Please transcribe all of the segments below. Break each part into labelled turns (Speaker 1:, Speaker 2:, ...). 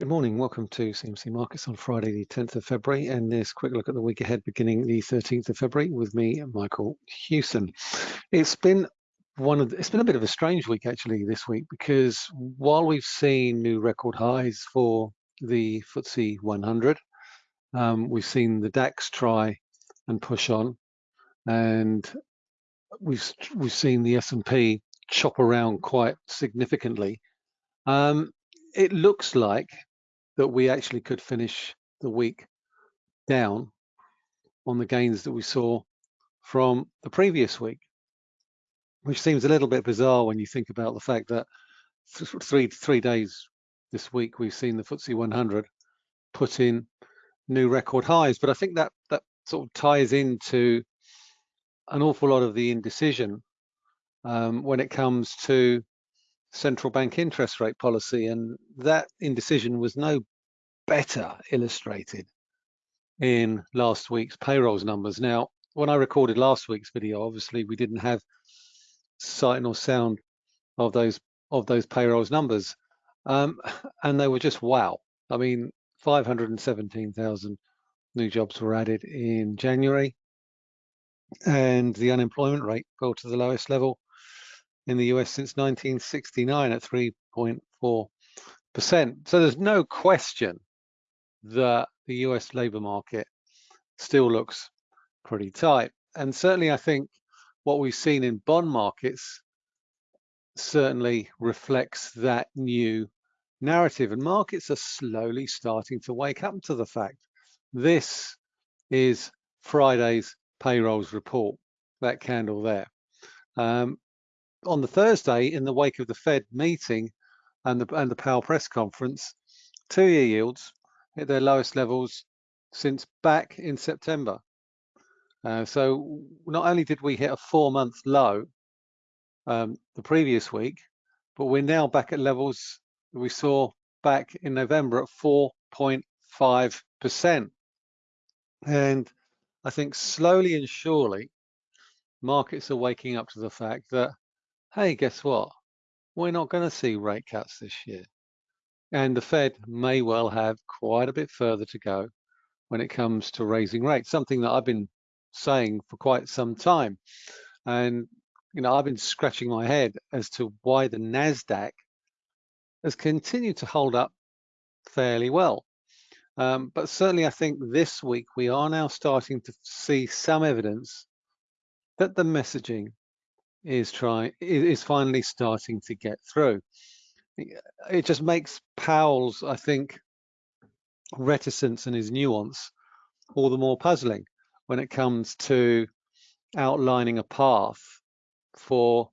Speaker 1: Good morning. Welcome to CMC Markets on Friday, the 10th of February, and this quick look at the week ahead beginning the 13th of February with me, Michael Hewson. It's been one of the, it's been a bit of a strange week actually this week because while we've seen new record highs for the FTSE 100, um, we've seen the DAX try and push on, and we've we've seen the S&P chop around quite significantly. Um, it looks like that we actually could finish the week down on the gains that we saw from the previous week, which seems a little bit bizarre when you think about the fact that three three days this week we've seen the FTSE 100 put in new record highs. But I think that that sort of ties into an awful lot of the indecision um, when it comes to central bank interest rate policy. And that indecision was no better illustrated in last week's payrolls numbers. Now, when I recorded last week's video, obviously we didn't have sight nor sound of those of those payrolls numbers, um, and they were just wow. I mean, 517,000 new jobs were added in January, and the unemployment rate fell to the lowest level in the US since 1969 at 3.4%. So there's no question that the US labour market still looks pretty tight. And certainly I think what we've seen in bond markets certainly reflects that new narrative and markets are slowly starting to wake up to the fact this is Friday's payrolls report, that candle there. Um, on the Thursday, in the wake of the Fed meeting and the and the Powell press conference, two-year yields hit their lowest levels since back in September. Uh, so not only did we hit a four-month low um, the previous week, but we're now back at levels we saw back in November at 4.5%. And I think slowly and surely, markets are waking up to the fact that hey, guess what? We're not going to see rate cuts this year. And the Fed may well have quite a bit further to go when it comes to raising rates, something that I've been saying for quite some time. And, you know, I've been scratching my head as to why the NASDAQ has continued to hold up fairly well. Um, but certainly, I think this week we are now starting to see some evidence that the messaging is trying is finally starting to get through. It just makes Powell's, I think, reticence and his nuance all the more puzzling when it comes to outlining a path for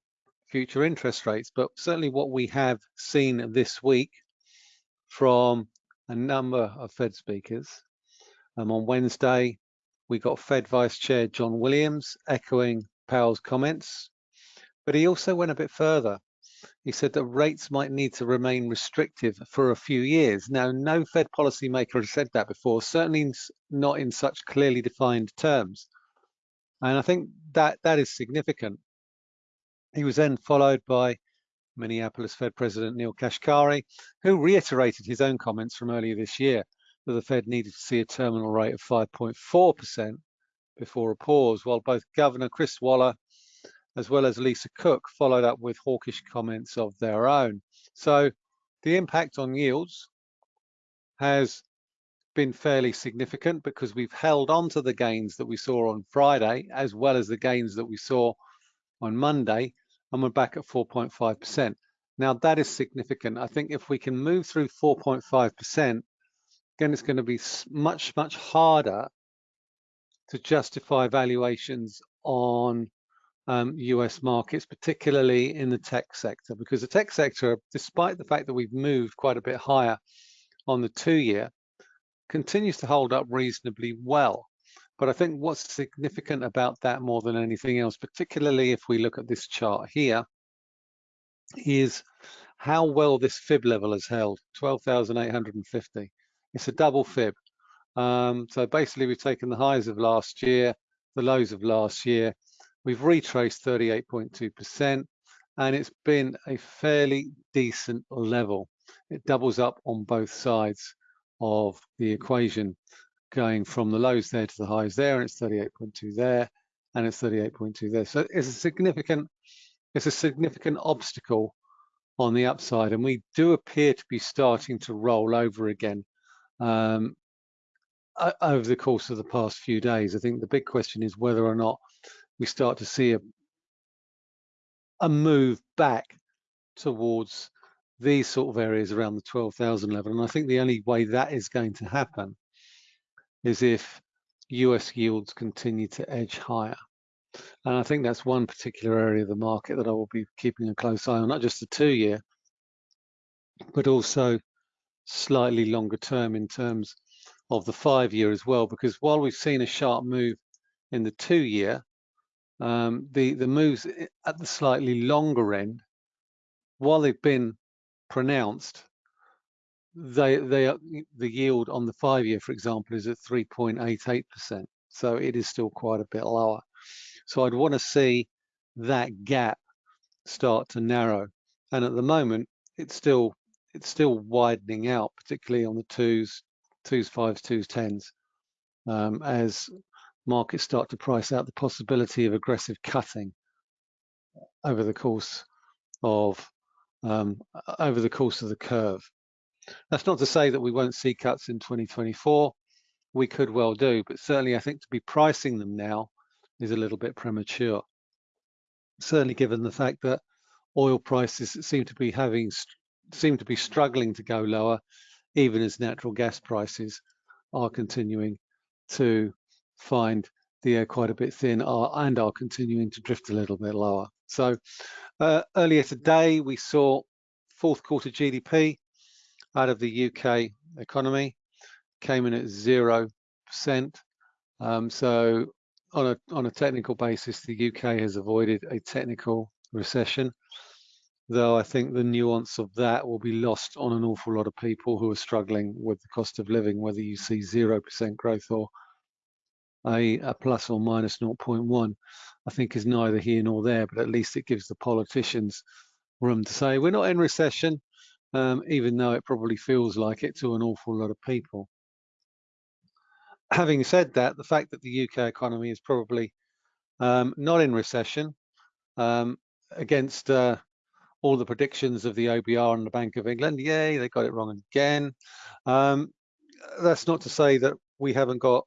Speaker 1: future interest rates. But certainly what we have seen this week from a number of Fed speakers. Um, on Wednesday, we got Fed Vice Chair John Williams echoing Powell's comments but he also went a bit further. He said that rates might need to remain restrictive for a few years. Now, no Fed policymaker has said that before, certainly not in such clearly defined terms. And I think that that is significant. He was then followed by Minneapolis Fed President Neel Kashkari, who reiterated his own comments from earlier this year that the Fed needed to see a terminal rate of 5.4% before a pause, while both Governor Chris Waller as well as Lisa Cook, followed up with hawkish comments of their own. So the impact on yields has been fairly significant because we've held on to the gains that we saw on Friday, as well as the gains that we saw on Monday, and we're back at 4.5%. Now that is significant. I think if we can move through 4.5%, then it's going to be much, much harder to justify valuations on um, US markets, particularly in the tech sector, because the tech sector, despite the fact that we've moved quite a bit higher on the two year, continues to hold up reasonably well. But I think what's significant about that more than anything else, particularly if we look at this chart here, is how well this fib level has held, 12,850. It's a double fib. Um, so basically we've taken the highs of last year, the lows of last year, We've retraced 38.2%. and it's been a fairly decent level. It doubles up on both sides of the equation, going from the lows there to the highs there, and it's 38.2 there, and it's 38.2 there. So it's a significant, it's a significant obstacle on the upside, and we do appear to be starting to roll over again um, over the course of the past few days. I think the big question is whether or not we start to see a, a move back towards these sort of areas around the 12,000 level. And I think the only way that is going to happen is if US yields continue to edge higher. And I think that's one particular area of the market that I will be keeping a close eye on, not just the two year, but also slightly longer term in terms of the five year as well. Because while we've seen a sharp move in the two year, um, the, the moves at the slightly longer end, while they've been pronounced, they, they the yield on the five year, for example, is at 3.88%. So it is still quite a bit lower. So I'd want to see that gap start to narrow. And at the moment, it's still it's still widening out, particularly on the twos, twos, fives, twos, tens, um, as markets start to price out the possibility of aggressive cutting over the course of um, over the course of the curve. That's not to say that we won't see cuts in 2024. We could well do, but certainly I think to be pricing them now is a little bit premature. Certainly given the fact that oil prices seem to be having seem to be struggling to go lower, even as natural gas prices are continuing to find the air quite a bit thin are, and are continuing to drift a little bit lower. So uh, earlier today, we saw fourth quarter GDP out of the UK economy came in at 0%. Um, so on a, on a technical basis, the UK has avoided a technical recession, though I think the nuance of that will be lost on an awful lot of people who are struggling with the cost of living, whether you see 0% growth or a, a plus or minus 0.1, I think is neither here nor there, but at least it gives the politicians room to say, we're not in recession, um, even though it probably feels like it to an awful lot of people. Having said that, the fact that the UK economy is probably um, not in recession um, against uh, all the predictions of the OBR and the Bank of England, yay, they got it wrong again. Um, that's not to say that we haven't got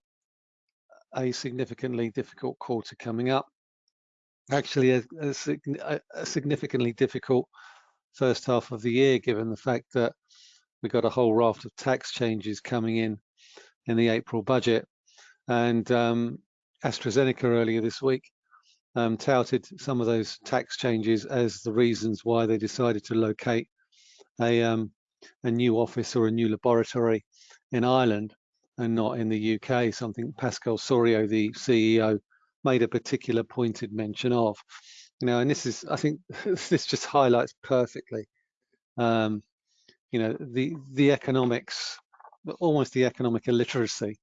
Speaker 1: a significantly difficult quarter coming up. Actually, a, a, a, significantly difficult first half of the year, given the fact that we got a whole raft of tax changes coming in in the April budget. And um, AstraZeneca earlier this week um, touted some of those tax changes as the reasons why they decided to locate a, um, a new office or a new laboratory in Ireland and not in the UK, something Pascal Soriot, the CEO, made a particular pointed mention of. You know, and this is, I think, this just highlights perfectly, um, you know, the the economics, almost the economic illiteracy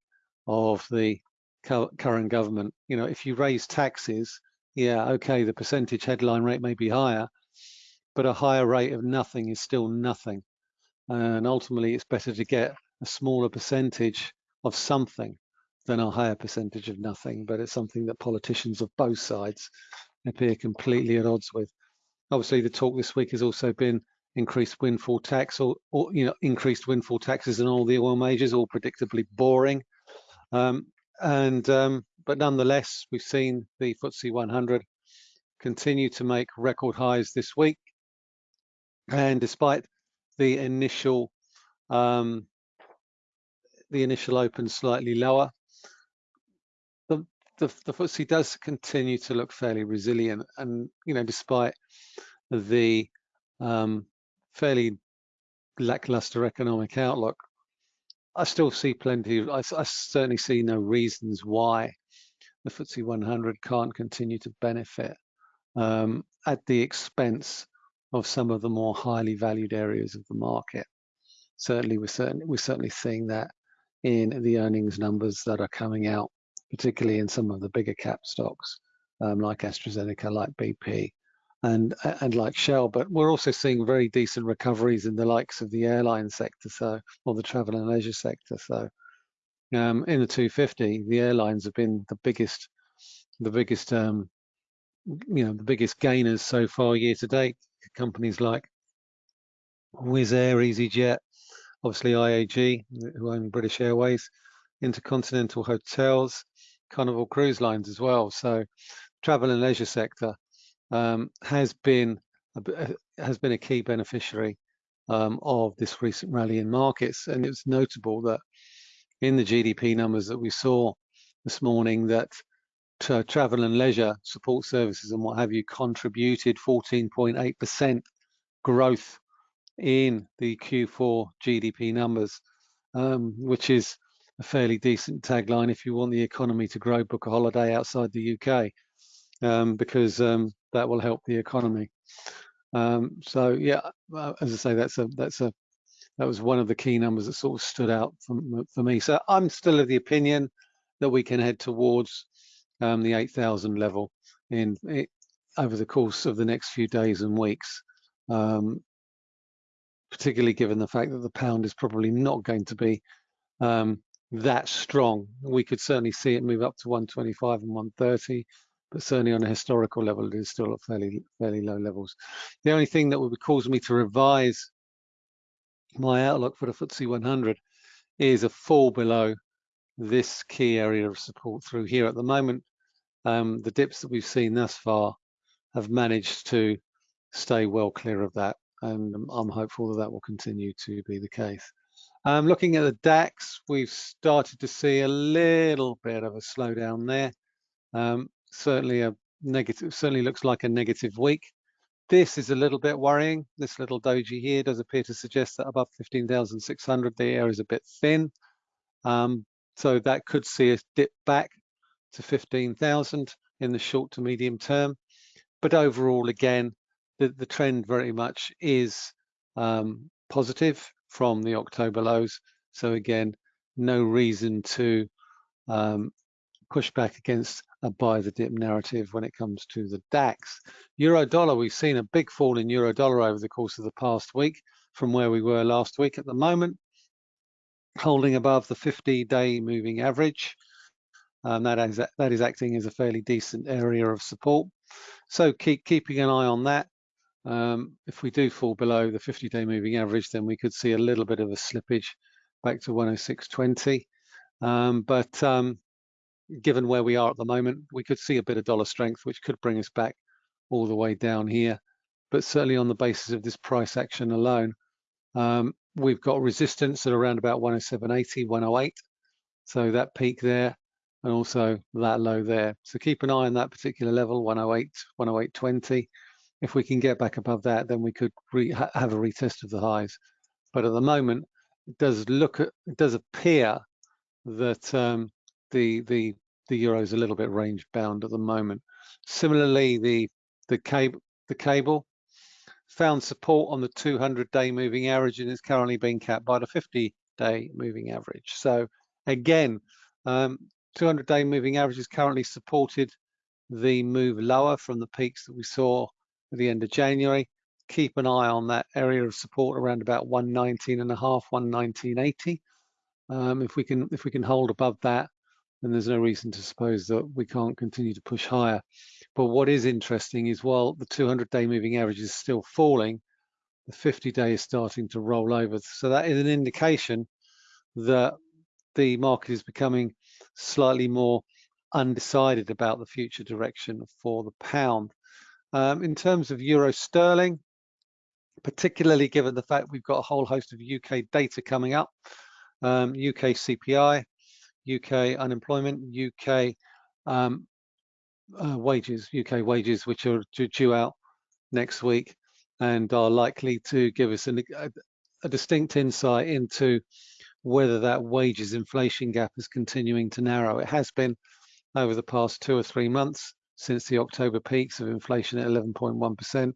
Speaker 1: of the current government. You know, if you raise taxes, yeah, okay, the percentage headline rate may be higher, but a higher rate of nothing is still nothing. And ultimately, it's better to get a smaller percentage of something than a higher percentage of nothing, but it's something that politicians of both sides appear completely at odds with. Obviously, the talk this week has also been increased windfall tax or, or you know, increased windfall taxes in all the oil majors, all predictably boring. Um, and um, but nonetheless, we've seen the FTSE 100 continue to make record highs this week. And despite the initial um, the initial open slightly lower. The, the, the FTSE does continue to look fairly resilient and, you know, despite the um, fairly lackluster economic outlook, I still see plenty, I, I certainly see no reasons why the FTSE 100 can't continue to benefit um, at the expense of some of the more highly valued areas of the market. Certainly, we're certainly we're certainly seeing that in the earnings numbers that are coming out, particularly in some of the bigger cap stocks um, like AstraZeneca, like BP, and and like Shell, but we're also seeing very decent recoveries in the likes of the airline sector, so or the travel and leisure sector. So um, in the 250, the airlines have been the biggest, the biggest, um, you know, the biggest gainers so far year to date. Companies like Wizz Air, EasyJet, obviously IAG, who own British Airways, Intercontinental Hotels, Carnival Cruise Lines as well. So travel and leisure sector um, has been a, has been a key beneficiary um, of this recent rally in markets. And it's notable that in the GDP numbers that we saw this morning that travel and leisure support services and what have you contributed 14.8% growth in the Q4 GDP numbers, um, which is a fairly decent tagline if you want the economy to grow, book a holiday outside the UK, um, because um, that will help the economy. Um, so yeah, as I say, that's a that's a that was one of the key numbers that sort of stood out for, for me. So I'm still of the opinion that we can head towards um, the 8,000 level in it, over the course of the next few days and weeks, um, particularly given the fact that the pound is probably not going to be um, that strong. We could certainly see it move up to 125 and 130, but certainly on a historical level, it is still at fairly fairly low levels. The only thing that would be cause me to revise my outlook for the FTSE 100 is a fall below this key area of support through here. At the moment, um, the dips that we've seen thus far have managed to stay well clear of that, and I'm hopeful that that will continue to be the case. Um, looking at the DAX, we've started to see a little bit of a slowdown there. Um, certainly a negative, certainly looks like a negative week. This is a little bit worrying. This little doji here does appear to suggest that above 15,600, the air is a bit thin. Um, so that could see us dip back to 15,000 in the short to medium term. But overall, again, the, the trend very much is um, positive from the October lows. So again, no reason to um, push back against a buy the dip narrative when it comes to the DAX. Euro dollar, we've seen a big fall in euro dollar over the course of the past week from where we were last week at the moment, holding above the 50-day moving average. Um, that, is, that is acting as a fairly decent area of support. So keep keeping an eye on that. Um, if we do fall below the 50-day moving average, then we could see a little bit of a slippage back to 106.20. Um, but um, given where we are at the moment, we could see a bit of dollar strength, which could bring us back all the way down here. But certainly on the basis of this price action alone, um, we've got resistance at around about 107.80, 108. So that peak there and also that low there. So keep an eye on that particular level, 108, 108.20. If we can get back above that, then we could ha have a retest of the highs. But at the moment, it does look at, it does appear that um, the the the euro is a little bit range bound at the moment. Similarly, the the cable the cable found support on the 200-day moving average and is currently being capped by the 50-day moving average. So again, 200-day um, moving average is currently supported the move lower from the peaks that we saw at the end of January. Keep an eye on that area of support around about 119 and a half, 119.80. Um, if we can if we can hold above that, then there's no reason to suppose that we can't continue to push higher. But what is interesting is while the 200-day moving average is still falling, the 50-day is starting to roll over. So that is an indication that the market is becoming slightly more undecided about the future direction for the pound. Um, in terms of euro sterling, particularly given the fact we've got a whole host of UK data coming up, um, UK CPI, UK unemployment, UK um, uh, wages, UK wages, which are due out next week and are likely to give us an, a, a distinct insight into whether that wages inflation gap is continuing to narrow. It has been over the past two or three months since the October peaks of inflation at 11.1%,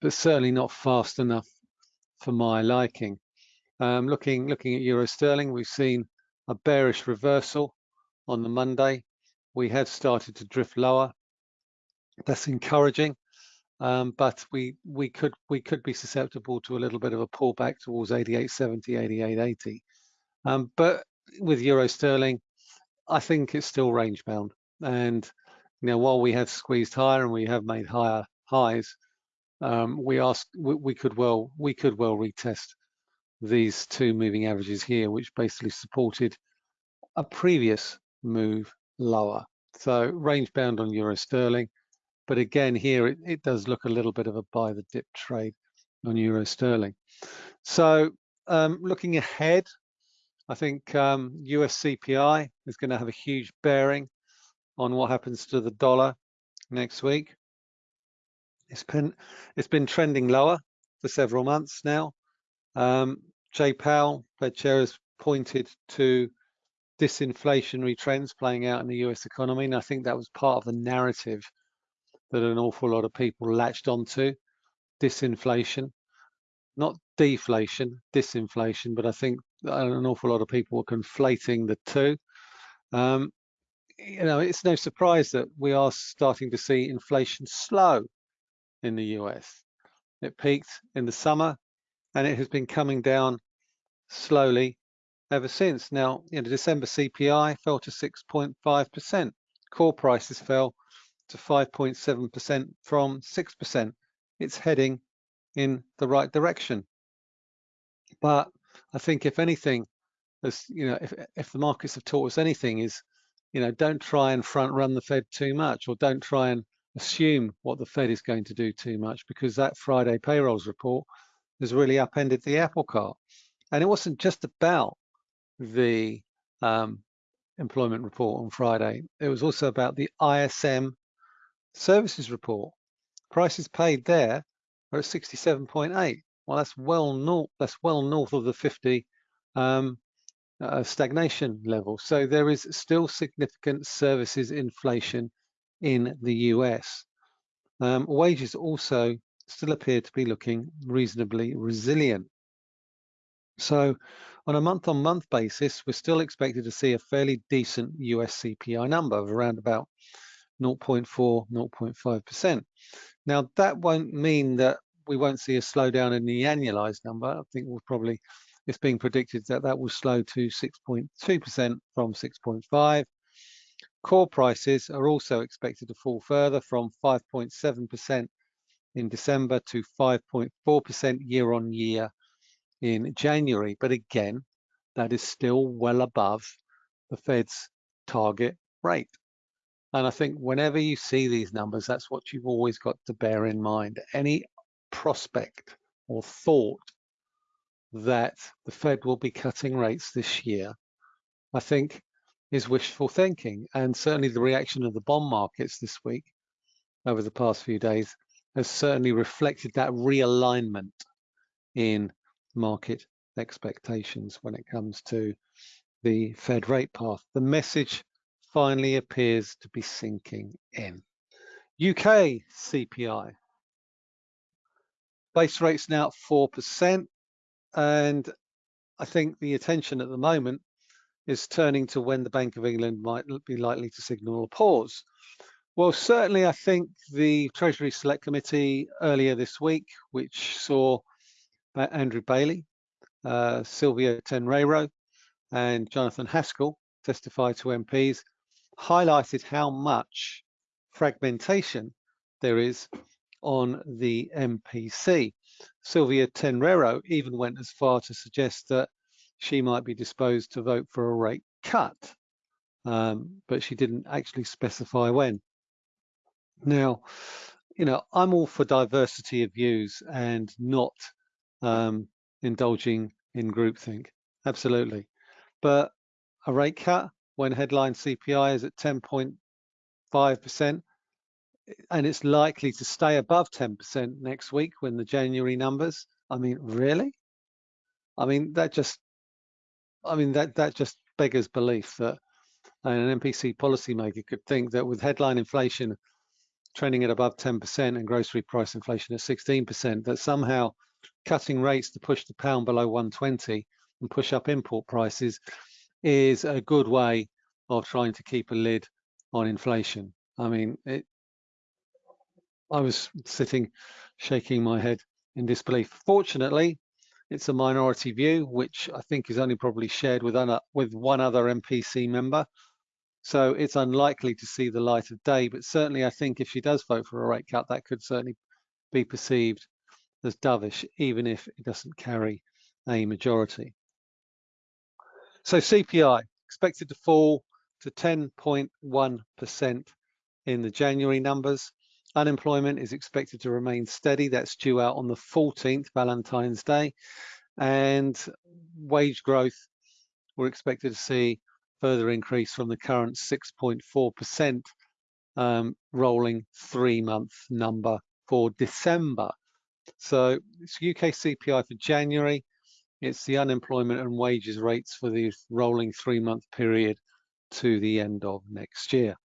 Speaker 1: but certainly not fast enough for my liking. Um, looking looking at euro sterling, we've seen a bearish reversal on the Monday. We have started to drift lower. That's encouraging. um, but we we could we could be susceptible to a little bit of a pullback towards 88.70, 88.80. Um, but with euro sterling, I think it's still range bound. And know, while we have squeezed higher and we have made higher highs, um, we ask we, we could well we could well retest these two moving averages here, which basically supported a previous move lower. So range bound on euro sterling. But again, here it, it does look a little bit of a buy the dip trade on euro sterling. So um, looking ahead, I think um, US CPI is going to have a huge bearing on what happens to the dollar next week. It's been it's been trending lower for several months now. Um, Jay Powell, Fed chair, has pointed to disinflationary trends playing out in the US economy, and I think that was part of the narrative that an awful lot of people latched onto. Disinflation, not deflation, disinflation, but I think an awful lot of people were conflating the two. Um, you know, it's no surprise that we are starting to see inflation slow in the US. It peaked in the summer and it has been coming down slowly ever since. Now, you know, December CPI fell to 6.5%. Core prices fell to 5.7% from 6%. It's heading in the right direction. But I think if anything, as you know, if if the markets have taught us anything, is you know, don't try and front run the Fed too much, or don't try and assume what the Fed is going to do too much, because that Friday payrolls report has really upended the apple cart. And it wasn't just about the um, employment report on Friday. It was also about the ISM services report. Prices paid there are at 67.8. Well, that's well north. That's well north of the 50 um, uh, stagnation level. So there is still significant services inflation in the US. Um, wages also still appear to be looking reasonably resilient. So on a month-on-month -month basis, we're still expected to see a fairly decent US CPI number of around about 0.4, 0.5%. Now, that won't mean that we won't see a slowdown in the annualized number. I think we'll probably, it's being predicted that that will slow to 6.2% from 6.5. Core prices are also expected to fall further from 5.7% in December to 5.4% year on year in January. But again, that is still well above the Fed's target rate. And I think whenever you see these numbers, that's what you've always got to bear in mind. Any prospect or thought that the Fed will be cutting rates this year, I think is wishful thinking. And certainly the reaction of the bond markets this week over the past few days has certainly reflected that realignment in market expectations when it comes to the Fed rate path. The message finally appears to be sinking in. UK CPI. Base rate's now at 4%, and I think the attention at the moment is turning to when the Bank of England might be likely to signal a pause. Well, certainly I think the Treasury Select Committee earlier this week, which saw Andrew Bailey, uh, Silvio Tenreyro, and Jonathan Haskel testify to MPs, highlighted how much fragmentation there is on the MPC. Sylvia Tenreyro even went as far to suggest that she might be disposed to vote for a rate cut, um, but she didn't actually specify when. Now, you know, I'm all for diversity of views and not um, indulging in groupthink, absolutely. But a rate cut when headline CPI is at 10.5%, and it's likely to stay above 10% next week when the January numbers. I mean, really? I mean, that just, I mean, that, that just beggars belief that an MPC policymaker could think that with headline inflation trending at above 10% and grocery price inflation at 16%, that somehow cutting rates to push the pound below 120 and push up import prices is a good way of trying to keep a lid on inflation. I mean, it, I was sitting shaking my head in disbelief. Fortunately, it's a minority view, which I think is only probably shared with, with one other MPC member. So it's unlikely to see the light of day, but certainly I think if she does vote for a rate cut, that could certainly be perceived as dovish, even if it doesn't carry a majority. So CPI expected to fall to 10.1% in the January numbers. Unemployment is expected to remain steady. That's due out on the 14th, Valentine's Day. And wage growth, we're expected to see further increase from the current 6.4% um, rolling three-month number for December. So it's UK CPI for January. It's the unemployment and wages rates for the rolling three-month period to the end of next year.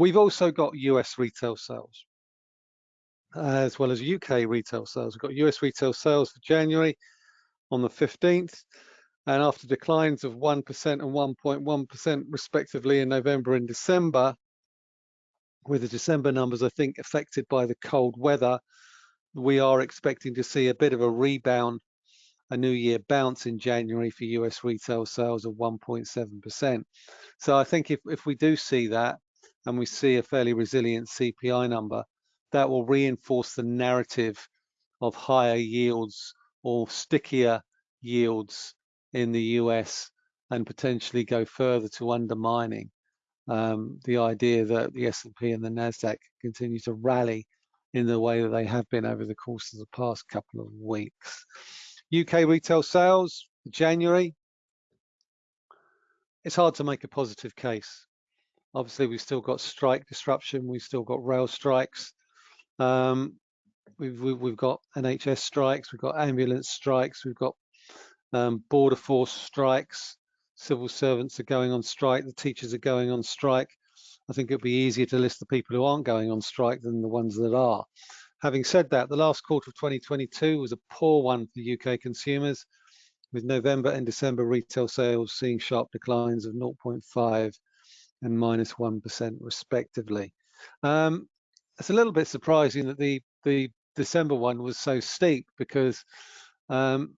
Speaker 1: We've also got US retail sales uh, as well as UK retail sales. We've got US retail sales for January on the 15th and after declines of 1% and 1.1% respectively in November and December, with the December numbers, I think, affected by the cold weather, we are expecting to see a bit of a rebound, a new year bounce in January for US retail sales of 1.7%. So I think if, if we do see that and we see a fairly resilient CPI number, that will reinforce the narrative of higher yields or stickier yields in the US and potentially go further to undermining um, the idea that the S&P and the Nasdaq continue to rally in the way that they have been over the course of the past couple of weeks. UK retail sales, January, it's hard to make a positive case. Obviously, we've still got strike disruption. We've still got rail strikes. Um, we've, we've got NHS strikes. We've got ambulance strikes. We've got um, border force strikes, civil servants are going on strike, the teachers are going on strike. I think it'd be easier to list the people who aren't going on strike than the ones that are. Having said that, the last quarter of 2022 was a poor one for UK consumers, with November and December retail sales seeing sharp declines of 0.5 and minus 1 respectively. Um, it's a little bit surprising that the, the December one was so steep because um,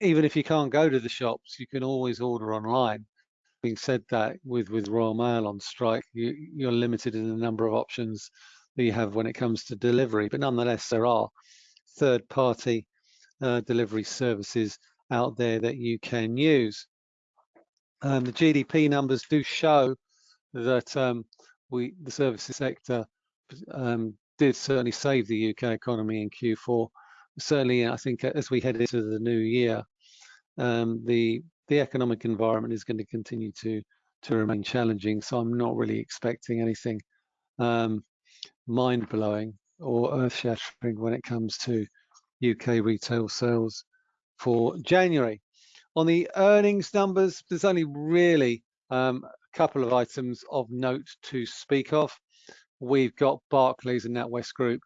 Speaker 1: even if you can't go to the shops, you can always order online. Being said that, with with Royal Mail on strike, you, you're limited in the number of options that you have when it comes to delivery. But nonetheless, there are third-party uh, delivery services out there that you can use. Um, the GDP numbers do show that um, we, the services sector, um, did certainly save the UK economy in Q4 certainly, I think as we head into the new year, um, the the economic environment is going to continue to to remain challenging. So I'm not really expecting anything um, mind blowing or earth shattering when it comes to UK retail sales for January. On the earnings numbers, there's only really um, a couple of items of note to speak of. We've got Barclays and NatWest Group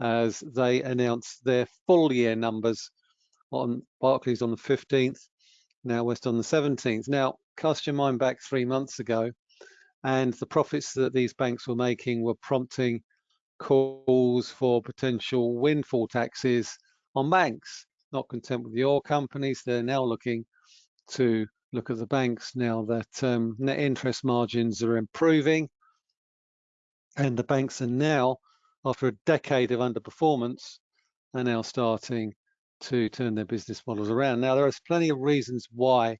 Speaker 1: as they announce their full year numbers on Barclays on the 15th, NatWest on the 17th. Now, cast your mind back three months ago, and the profits that these banks were making were prompting calls for potential windfall taxes on banks. Not content with the oil companies, they're now looking to look at the banks now that um, net interest margins are improving and the banks are now after a decade of underperformance, are now starting to turn their business models around. Now, there are plenty of reasons why,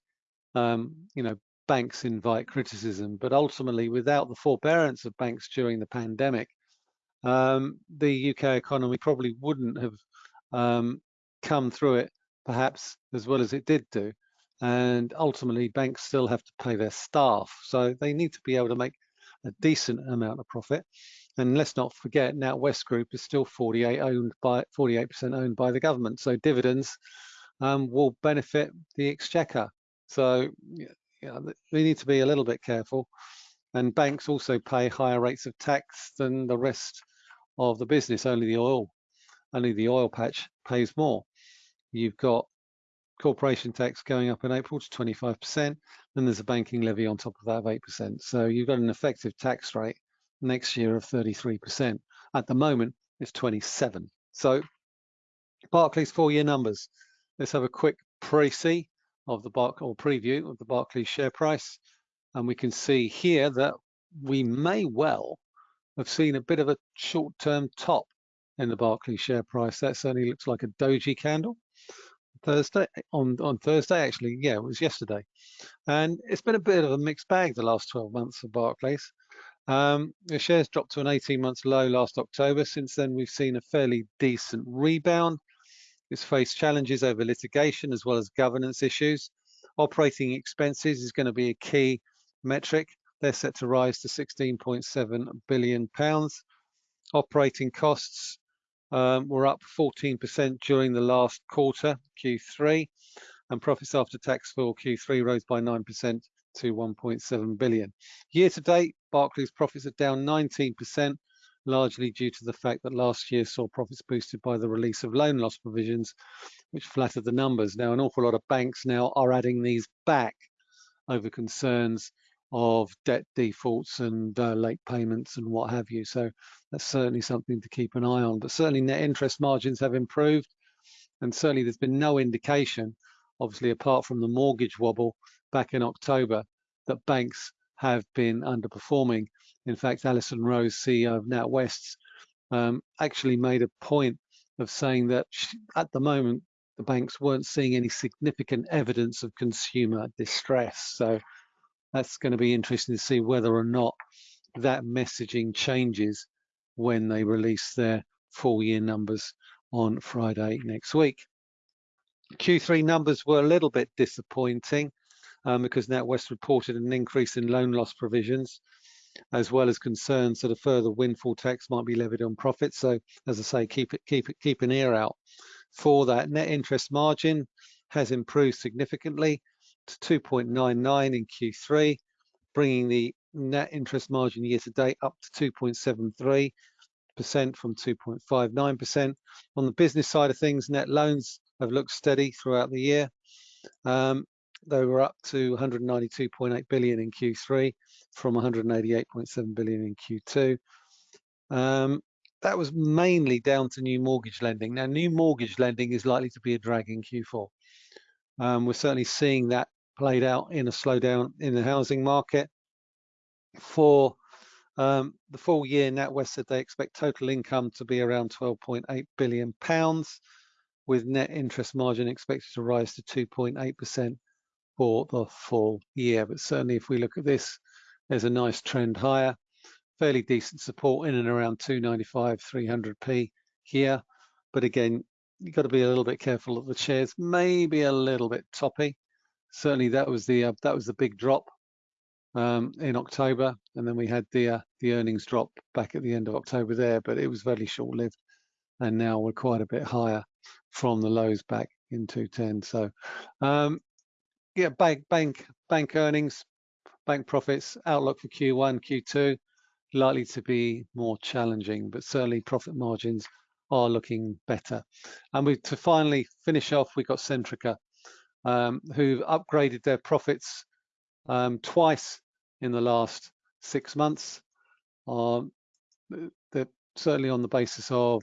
Speaker 1: um, you know, banks invite criticism, but ultimately, without the forbearance of banks during the pandemic, um, the UK economy probably wouldn't have um, come through it perhaps as well as it did do. And ultimately, banks still have to pay their staff, so they need to be able to make a decent amount of profit. And let's not forget, NatWest Group is still 48 owned by 48% owned by the government. So dividends um, will benefit the exchequer. So yeah, we need to be a little bit careful. And banks also pay higher rates of tax than the rest of the business. Only the oil, only the oil patch pays more. You've got corporation tax going up in April to 25%, then there's a banking levy on top of that of 8%. So you've got an effective tax rate next year of 33%. At the moment, it's 27. So Barclays four-year numbers. Let's have a quick pre-see of the Barc or preview of the Barclays share price. And we can see here that we may well have seen a bit of a short-term top in the Barclays share price. That certainly looks like a doji candle. Thursday on on Thursday actually yeah it was yesterday. And it's been a bit of a mixed bag the last 12 months for Barclays. Um, the shares dropped to an 18 months low last October. Since then we've seen a fairly decent rebound. It's faced challenges over litigation as well as governance issues. Operating expenses is going to be a key metric. They're set to rise to 16.7 billion pounds. Operating costs um, were up 14% during the last quarter, Q3, and profits after tax for Q3 rose by 9% to 1.7 billion. Year to date, Barclays profits are down 19%, largely due to the fact that last year saw profits boosted by the release of loan loss provisions, which flattered the numbers. Now, an awful lot of banks now are adding these back over concerns of debt defaults and uh, late payments and what have you. So that's certainly something to keep an eye on. But certainly net interest margins have improved. And certainly there's been no indication, obviously apart from the mortgage wobble back in October, that banks have been underperforming. In fact, Alison Rose, CEO of NatWest, um, actually made a point of saying that at the moment, the banks weren't seeing any significant evidence of consumer distress. So that's going to be interesting to see whether or not that messaging changes when they release their full year numbers on Friday next week. Q3 numbers were a little bit disappointing um, because NatWest reported an increase in loan loss provisions as well as concerns that a further windfall tax might be levied on profits. So as I say, keep it, keep it, keep an ear out for that. Net interest margin has improved significantly to 2.99 in Q3, bringing the net interest margin year to date up to 2.73% from 2.59%. On the business side of things, net loans have looked steady throughout the year. Um, they were up to 192.8 billion in Q3 from 188.7 billion in Q2. Um, that was mainly down to new mortgage lending. Now, new mortgage lending is likely to be a drag in Q4. Um, we're certainly seeing that played out in a slowdown in the housing market. For um, the full year, NatWest said they expect total income to be around 12.8 billion pounds, with net interest margin expected to rise to 2.8% for the full year. But certainly, if we look at this, there's a nice trend higher, fairly decent support in and around 295, 300p here. But again, you've got to be a little bit careful that the shares may be a little bit toppy certainly that was the uh, that was the big drop um, in October, and then we had the uh, the earnings drop back at the end of October there, but it was very short-lived, and now we're quite a bit higher from the lows back in 210. So, um, yeah, bank bank bank earnings, bank profits outlook for Q1, Q2 likely to be more challenging, but certainly profit margins are looking better. And we to finally finish off, we got Centrica um, who've upgraded their profits um, twice in the last six months. Um, certainly on the basis of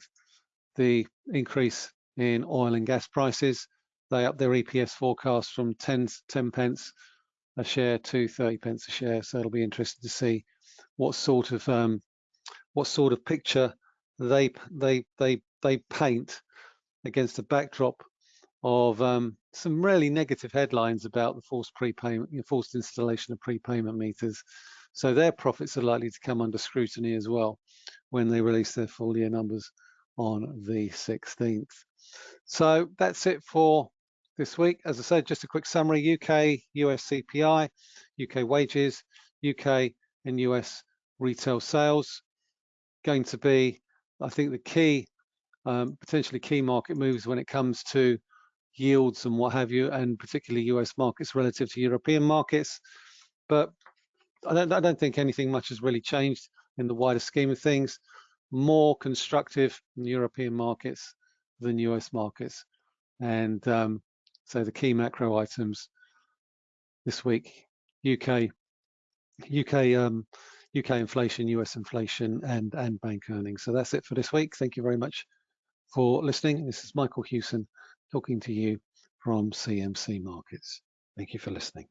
Speaker 1: the increase in oil and gas prices. They up their EPS forecast from 10, 10 pence a share to 30 pence a share. So it'll be interesting to see what sort of um, what sort of picture they they they they paint against a backdrop of um, some really negative headlines about the forced prepayment, you know, forced installation of prepayment meters. So their profits are likely to come under scrutiny as well when they release their full year numbers on the 16th. So that's it for this week. As I said, just a quick summary, UK, US CPI, UK wages, UK and US retail sales. Going to be, I think, the key, um, potentially key market moves when it comes to yields and what have you, and particularly US markets relative to European markets. But I don't, I don't think anything much has really changed in the wider scheme of things. More constructive in European markets than US markets. And um, so the key macro items this week, UK, UK, um, UK inflation, US inflation, and, and bank earnings. So that's it for this week. Thank you very much for listening. This is Michael Hewson talking to you from CMC Markets. Thank you for listening.